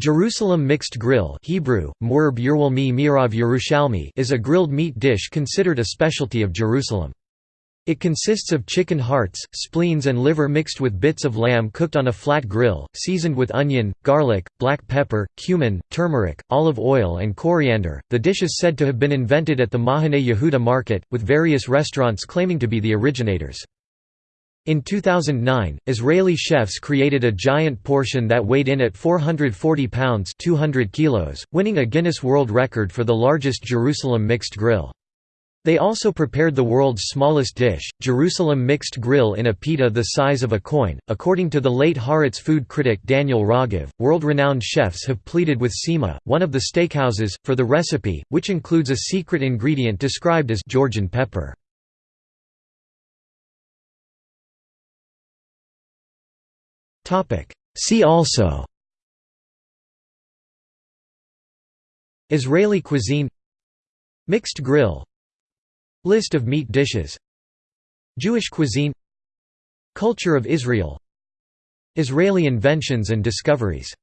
Jerusalem mixed grill Hebrew, is a grilled meat dish considered a specialty of Jerusalem. It consists of chicken hearts, spleens and liver mixed with bits of lamb cooked on a flat grill, seasoned with onion, garlic, black pepper, cumin, turmeric, olive oil and coriander. The dish is said to have been invented at the Mahane Yehuda market, with various restaurants claiming to be the originators. In 2009, Israeli chefs created a giant portion that weighed in at 440 pounds 200 kilos, winning a Guinness World Record for the largest Jerusalem mixed grill. They also prepared the world's smallest dish, Jerusalem mixed grill in a pita the size of a coin. According to the late Haaretz food critic Daniel Rogov, world-renowned chefs have pleaded with Sima, one of the steakhouses, for the recipe, which includes a secret ingredient described as Georgian pepper. See also. Israeli cuisine. Mixed grill. List of meat dishes. Jewish cuisine. Culture of Israel. Israeli inventions and discoveries